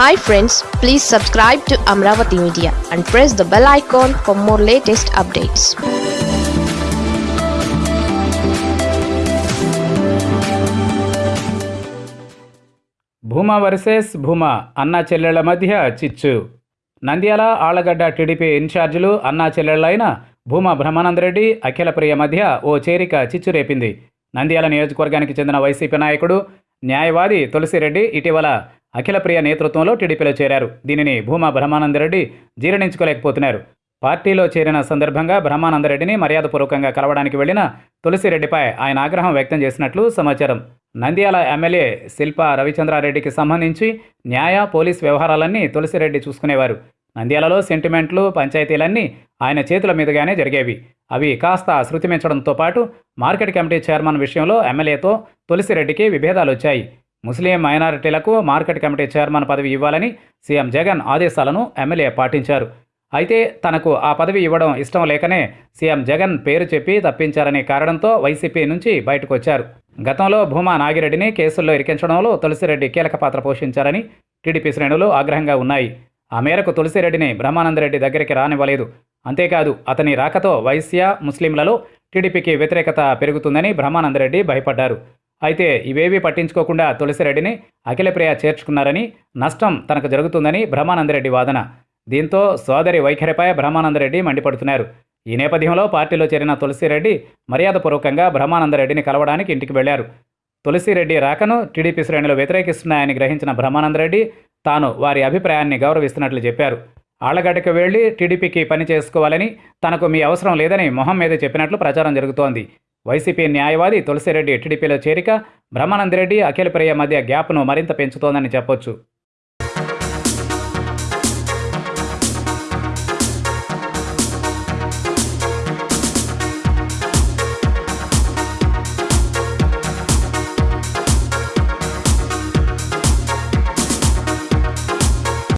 Hi friends please subscribe to Amaravati media and press the bell icon for more latest updates Bhuma versus Bhuma అన్నా చెల్లెళ్ళ మధ్య చిచ్చు. Nandyal Allagadda TDP ఇన్ఛార్జీలు అన్నా చెల్లెళ్ళైన భూమా బ్రహ్మానందరెడ్డి అఖిలప్రియ మధ్య ఓ చేరిక చిచ్చు రేపింది. నంద్యాల నియోజకవర్గానికి చెందిన వైసీపీ నాయకుడు న్యాయవాది తులసిరెడ్డి ఇటీవల అఖిలప్రియ నేతృత్వంలో టీడీపీలో చేరారు. దీనిని భూమా బ్రహ్మానందరెడ్డి జీర్ణించుకోలేకపోతున్నారు. పార్టీలో చేరిన సందర్భంగా బ్రహ్మానందరెడ్డిని మర్యాదపూర్వకంగా కలవడానికి వెళ్ళిన తులసిరెడ్డిపై ఆయన ఆగ్రహం వ్యక్తం చేసినట్లు సమాచారం. నంద్యాల ఎమ్మెల్యే శిల్ప రవిచంద్రారెడ్డికి సంబంధించి న్యాయ పోలీస్ వ్యవహారాలన్నీ తులసిరెడ్డి చూసుకునేవారు. నంద్యాలలో సెంటిమెంట్లు పంచాయతీలన్నీ ఆయన చేతుల మీదుగానే జరిగేవి. అవి కాస్త శృతిమించడంతో పాటు మార్కెట్ కమిటీ చైర్మన్ విషయంలో ఎమ్మెల్యేతో తులసిరెడ్డికి విభేదాలు వచ్చాయి. ముస్లిం మైనారిటీలకు మార్కెట్ కమిటీ చైర్మన్ పదవి ఇవ్వాలని సీఎం జగన్ ఆదేశాలను ఎమ్మెల్యే పాటించారు. అయితే తనకు ఆ పదవి ఇవ్వడం ఇష్టం లేకనే సీఎం జగన్ పేరు చెప్పి తప్పించారనే కారణంతో వైసీపీ నుంచి బయటకు వచ్చారు గతంలో భూమా నాగిరెడ్డిని కేసుల్లో ఇరికించడంలో తులసిరెడ్డి కీలక పాత్ర పోషించారని టీడీపీ శ్రేణులు ఆగ్రహంగా ఉన్నాయి. ఆ మేరకు తులసిరెడ్డిని బ్రహ్మానందరెడ్డి దగ్గరికి రానివ్వలేదు. అంతేకాదు అతని రాకతో వైశ్య ముస్లింలలో టీడీపీకి వ్యతిరేకత పెరుగుతుందని బ్రహ్మానందరెడ్డి భయపడ్డారు. అయితే ఇవేవీ పట్టించుకోకుండా తులసిరెడ్డిని అఖిలప్రియ చేర్చుకున్నారని నష్టం తనకు జరుగుతుందని బ్రహ్మానందరెడ్డి వాదన. దీంతో సోదరి వైఖరిపై బ్రహ్మానందరెడ్డి మండిపడుతున్నారు. ఈ నేపథ్యంలో పార్టీలో చేరిన తులసిరెడ్డి మర్యాదపూర్వకంగా బ్రహ్మానందరెడ్డిని కలవడానికి ఇంటికి వెళ్ళారు. తులసిరెడ్డి రాకను టీడీపీ శ్రేణులు వ్యతిరేకిస్తున్నాయని గ్రహించిన బ్రహ్మానందరెడ్డి తాను వారి అభిప్రాయాన్ని గౌరవిస్తున్నట్లు చెప్పారు. ఆళ్ళగడ్డకు వెళ్ళి టీడీపీకి పని చేసుకోవాలని తనకు మీ అవసరం లేదని మొహం మీద చెప్పినట్లు ప్రచారం జరుగుతోంది. వైసీపీ న్యాయవాది తులసిరెడ్డి టీడీపీలో చేరిక బ్రహ్మానందరెడ్డి అఖిలప్రియ మధ్య గ్యాప్ను మరింత పెంచుతోందని చెప్పొచ్చు.